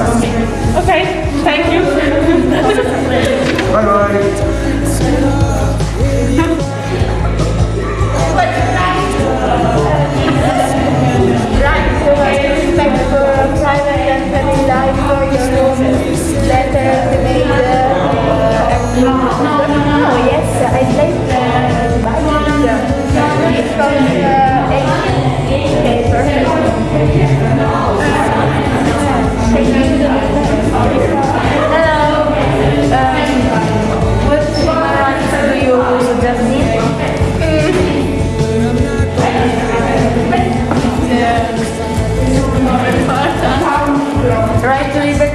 Okay. Thank you. Bye bye.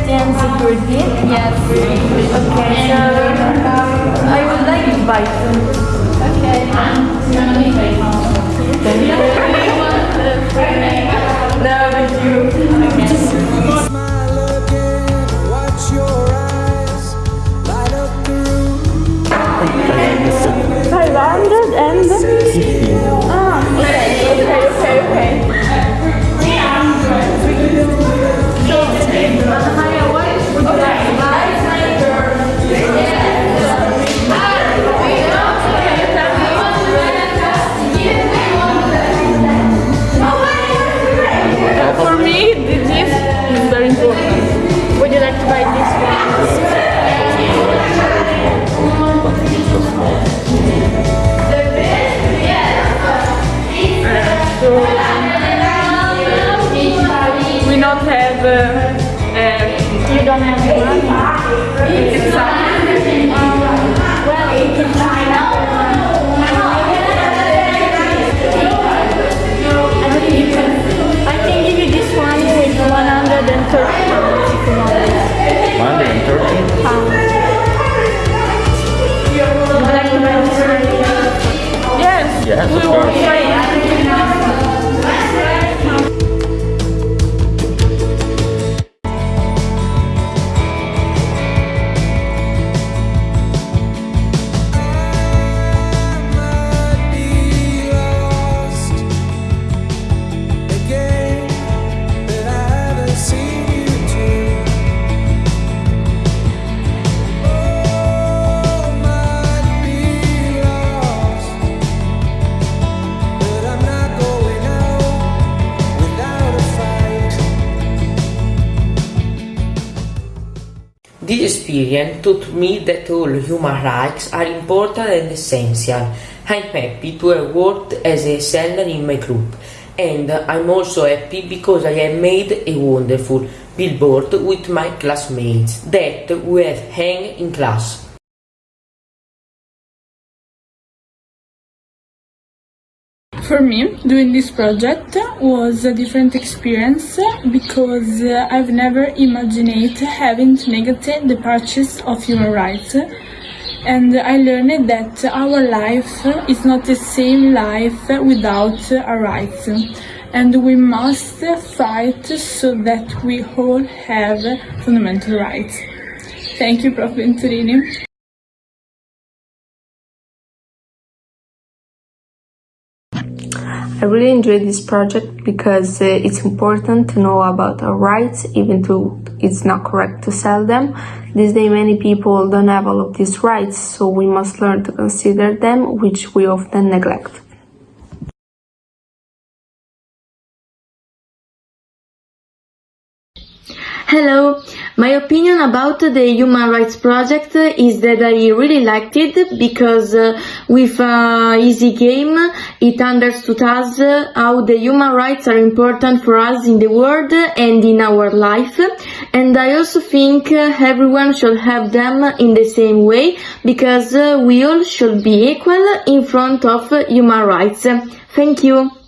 Security? Yes. Okay, so uh, I would like to buy two. Okay. No, uh, you don't have money. Well, you can find out. experience taught me that all human rights are important and essential. I'm happy to have worked as a seller in my group, and I'm also happy because I have made a wonderful billboard with my classmates that we have hang in class. For me, doing this project was a different experience because I've never imagined having to negotiate the purchase of human rights. And I learned that our life is not the same life without our rights. And we must fight so that we all have fundamental rights. Thank you, Prof. Venturini. I really enjoyed this project because uh, it's important to know about our rights, even though it's not correct to sell them. These days, many people don't have all of these rights, so we must learn to consider them, which we often neglect. Hello, my opinion about the Human Rights Project is that I really liked it because uh, with a easy game it understood us uh, how the human rights are important for us in the world and in our life and I also think uh, everyone should have them in the same way because uh, we all should be equal in front of human rights. Thank you.